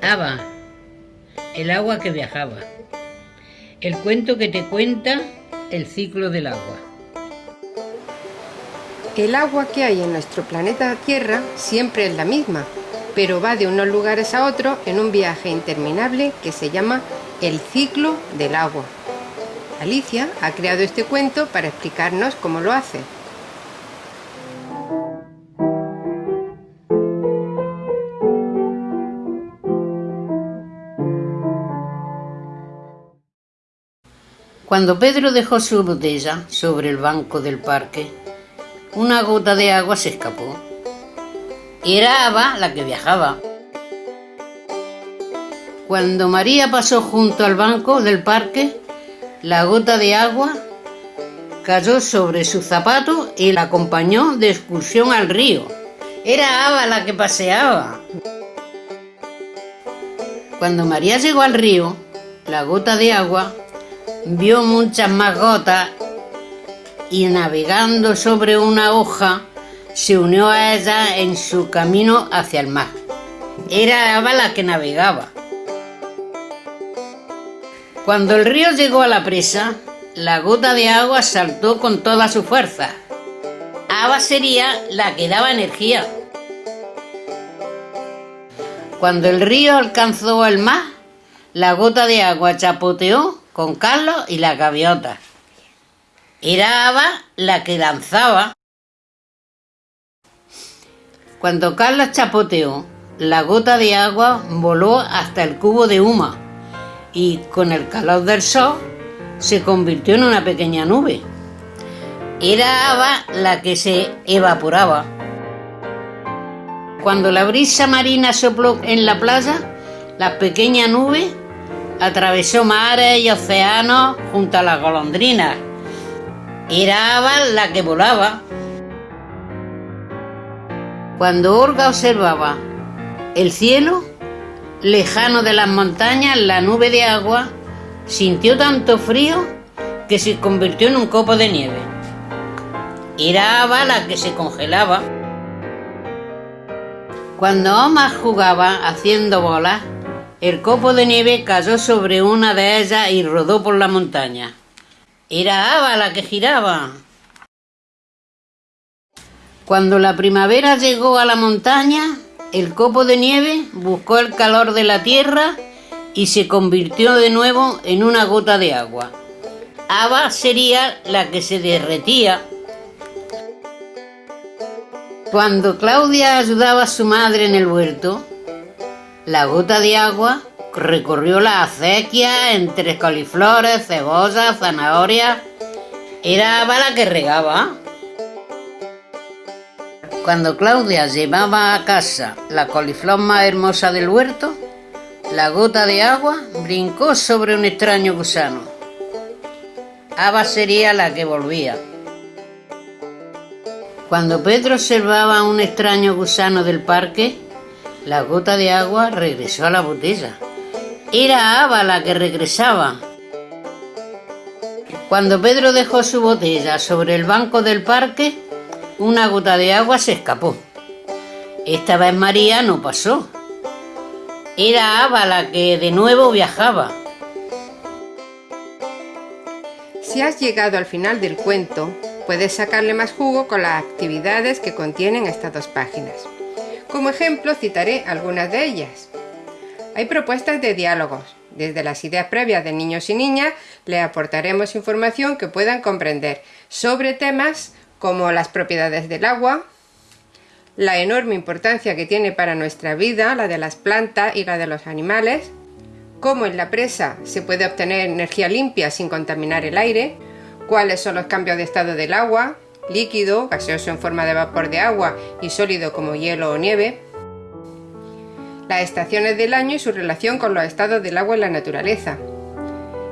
Ava, el agua que viajaba. El cuento que te cuenta el ciclo del agua. El agua que hay en nuestro planeta Tierra siempre es la misma, pero va de unos lugares a otros en un viaje interminable que se llama el ciclo del agua. Alicia ha creado este cuento para explicarnos cómo lo hace. Cuando Pedro dejó su botella sobre el banco del parque, una gota de agua se escapó. Era Ava la que viajaba. Cuando María pasó junto al banco del parque, la gota de agua cayó sobre su zapato y la acompañó de excursión al río. Era Ava la que paseaba. Cuando María llegó al río, la gota de agua vio muchas más gotas y navegando sobre una hoja se unió a ella en su camino hacia el mar. Era Ava la que navegaba. Cuando el río llegó a la presa, la gota de agua saltó con toda su fuerza. Ava sería la que daba energía. Cuando el río alcanzó el mar, la gota de agua chapoteó con Carlos y la gaviota. Era Ava la que lanzaba. Cuando Carlos chapoteó, la gota de agua voló hasta el cubo de huma y con el calor del sol se convirtió en una pequeña nube. Era Ava la que se evaporaba. Cuando la brisa marina sopló en la playa, la pequeña nube Atravesó mares y océanos junto a las golondrinas. Era la que volaba. Cuando Olga observaba el cielo, lejano de las montañas, la nube de agua, sintió tanto frío que se convirtió en un copo de nieve. Era la que se congelaba. Cuando Omar jugaba haciendo bolas, el copo de nieve cayó sobre una de ellas y rodó por la montaña. Era Ava la que giraba. Cuando la primavera llegó a la montaña, el copo de nieve buscó el calor de la tierra y se convirtió de nuevo en una gota de agua. Ava sería la que se derretía. Cuando Claudia ayudaba a su madre en el huerto, la gota de agua recorrió la acequia entre coliflores, cebollas, zanahorias. Era la que regaba. Cuando Claudia llevaba a casa la coliflor más hermosa del huerto, la gota de agua brincó sobre un extraño gusano. Ava sería la que volvía. Cuando Pedro observaba un extraño gusano del parque, la gota de agua regresó a la botella. Era Ava la que regresaba. Cuando Pedro dejó su botella sobre el banco del parque, una gota de agua se escapó. Esta vez María no pasó. Era Ava la que de nuevo viajaba. Si has llegado al final del cuento, puedes sacarle más jugo con las actividades que contienen estas dos páginas. Como ejemplo citaré algunas de ellas. Hay propuestas de diálogos. Desde las ideas previas de niños y niñas le aportaremos información que puedan comprender sobre temas como las propiedades del agua, la enorme importancia que tiene para nuestra vida, la de las plantas y la de los animales, cómo en la presa se puede obtener energía limpia sin contaminar el aire, cuáles son los cambios de estado del agua, líquido, gaseoso en forma de vapor de agua y sólido como hielo o nieve, las estaciones del año y su relación con los estados del agua en la naturaleza,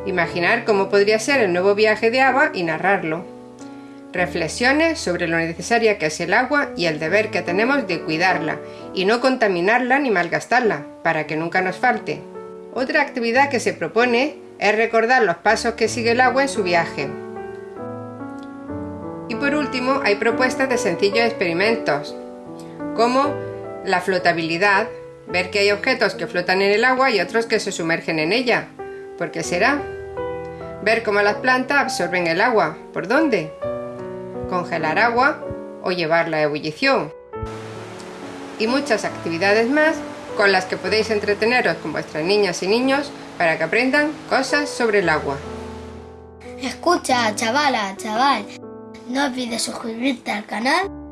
imaginar cómo podría ser el nuevo viaje de agua y narrarlo, reflexiones sobre lo necesaria que es el agua y el deber que tenemos de cuidarla y no contaminarla ni malgastarla, para que nunca nos falte. Otra actividad que se propone es recordar los pasos que sigue el agua en su viaje, y por último, hay propuestas de sencillos experimentos, como la flotabilidad, ver que hay objetos que flotan en el agua y otros que se sumergen en ella. ¿Por qué será? Ver cómo las plantas absorben el agua. ¿Por dónde? Congelar agua o llevarla a ebullición. Y muchas actividades más con las que podéis entreteneros con vuestras niñas y niños para que aprendan cosas sobre el agua. Escucha, chavala, chaval, no olvides suscribirte al canal